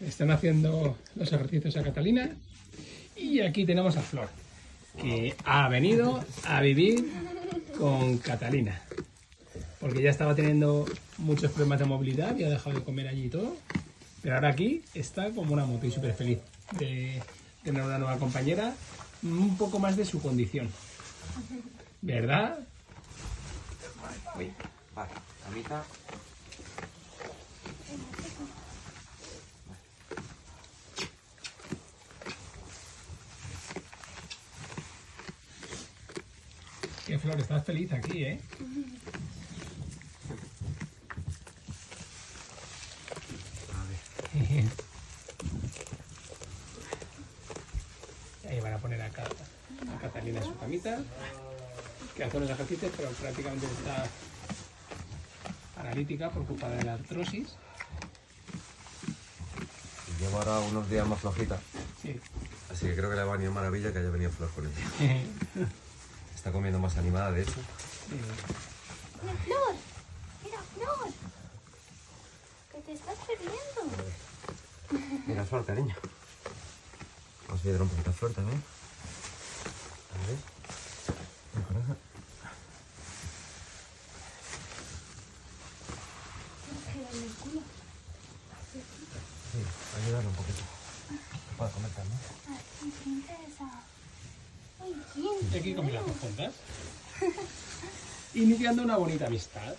están haciendo los ejercicios a Catalina. Y aquí tenemos a Flor, que ha venido a vivir con Catalina. Porque ya estaba teniendo muchos problemas de movilidad y ha dejado de comer allí y todo. Pero ahora aquí está como una moto y súper feliz de tener una nueva compañera, un poco más de su condición. ¿Verdad? Vale, camita. Que Flor, estás feliz aquí, ¿eh? A ver. Ahí van a poner a, Ca- a Catalina en su camita, que hace unos ejercicios, pero prácticamente está paralítica por culpa de la artrosis. Llevo ahora unos días más flojita, Sí. así que creo que le va a venir maravilla que haya venido Flor con ella. Está comiendo más animada, de hecho. Mira, Flor. Mira, Flor. Que te estás perdiendo. Mira, Flor, cariño. Vamos a ayudar un poquito a Flor también. A ver. Sí, ayudarle un poquito. Para comer también. Y aquí con las juntas. Iniciando una bonita amistad.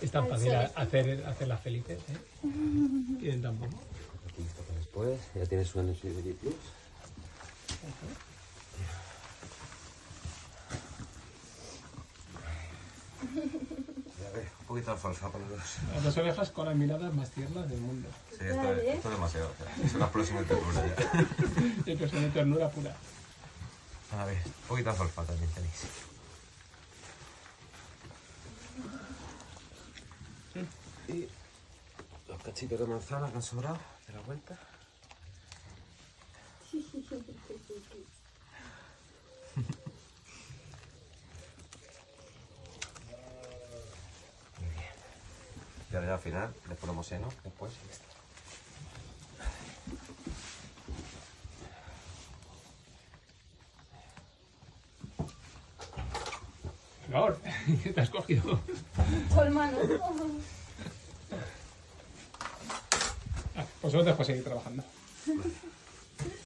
Es tan fácil hacer, hacerlas felices, ¿eh? Tienen tan poco. Aquí está para después. Ya tienes un Energy Plus. Ya poquito de alfalfa para los dos. Las dos ovejas con las miradas más tiernas del mundo. Sí, esto, es, esto es demasiado. sea, es una explosión de ternura ya. Son de ternura pura. A ver, un poquito de alfalfa también tenéis. Y los cachitos de manzana que han sobrado de la vuelta. Y ahora ya al final les ponemos seno después y ya está. Flor, ¿qué te has cogido? Tu hermano. Ah, pues os dejo seguir trabajando. Vale.